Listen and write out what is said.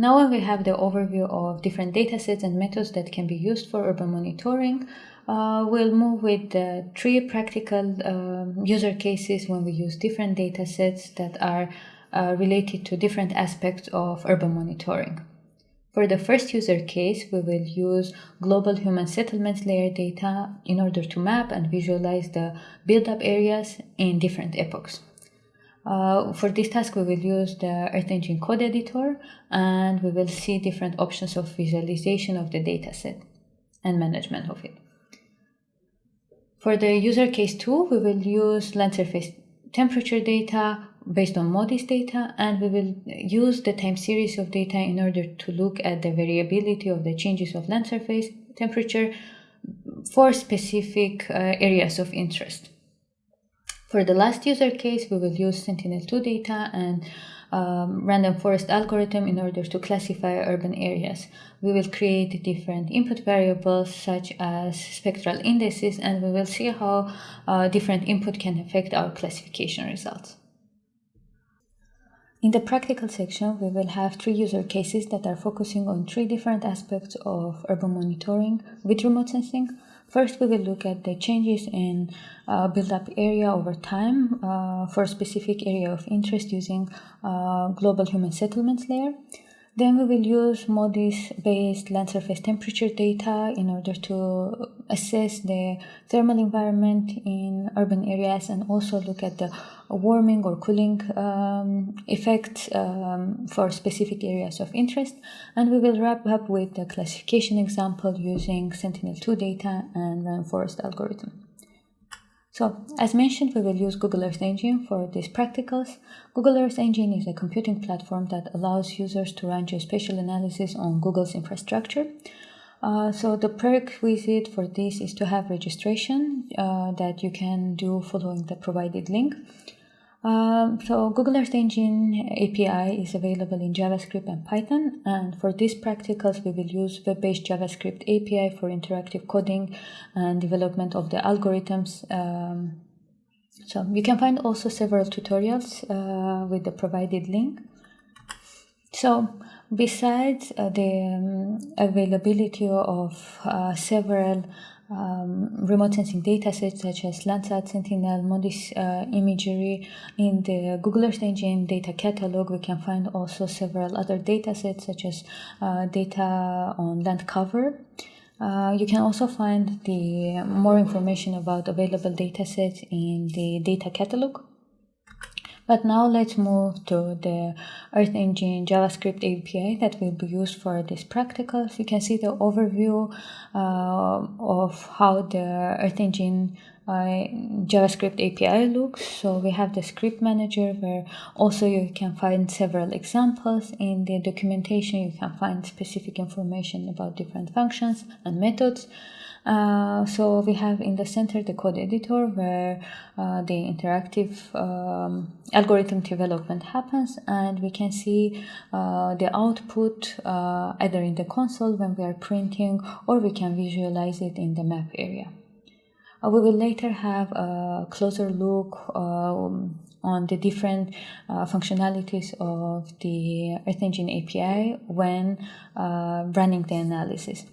Now we have the overview of different datasets and methods that can be used for urban monitoring. Uh, we'll move with three practical um, user cases when we use different datasets that are uh, related to different aspects of urban monitoring. For the first user case, we will use global human settlements layer data in order to map and visualize the build-up areas in different epochs. Uh, for this task, we will use the Earth Engine code editor and we will see different options of visualization of the dataset and management of it. For the user case 2, we will use land surface temperature data based on MODIS data and we will use the time series of data in order to look at the variability of the changes of land surface temperature for specific uh, areas of interest. For the last user case, we will use Sentinel-2 data and um, random forest algorithm in order to classify urban areas. We will create different input variables such as spectral indices and we will see how uh, different input can affect our classification results. In the practical section, we will have three user cases that are focusing on three different aspects of urban monitoring with remote sensing. First, we will look at the changes in uh, build-up area over time uh, for a specific area of interest using uh, global human settlements layer. Then we will use MODIS-based land surface temperature data in order to assess the thermal environment in urban areas and also look at the warming or cooling um, effects um, for specific areas of interest. And we will wrap up with the classification example using Sentinel-2 data and random forest algorithm. So, as mentioned, we will use Google Earth Engine for these practicals. Google Earth Engine is a computing platform that allows users to run geospatial analysis on Google's infrastructure. Uh, so the prerequisite for this is to have registration uh, that you can do following the provided link. Um, so Google Earth Engine API is available in JavaScript and Python and for these practicals we will use web-based JavaScript API for interactive coding and development of the algorithms. Um, so you can find also several tutorials uh, with the provided link. So besides uh, the um, availability of uh, several um, remote sensing datasets such as Landsat, Sentinel, MODIS uh, imagery. In the Google Earth Engine data catalog, we can find also several other datasets such as uh, data on land cover. Uh, you can also find the more information about available datasets in the data catalog. But now let's move to the Earth Engine JavaScript API that will be used for this practicals. You can see the overview uh, of how the Earth Engine uh, JavaScript API looks. So we have the script manager where also you can find several examples. In the documentation, you can find specific information about different functions and methods. Uh, so we have in the center the code editor where uh, the interactive um, algorithm development happens and we can see uh, the output uh, either in the console when we are printing or we can visualize it in the map area. Uh, we will later have a closer look um, on the different uh, functionalities of the Earth Engine API when uh, running the analysis.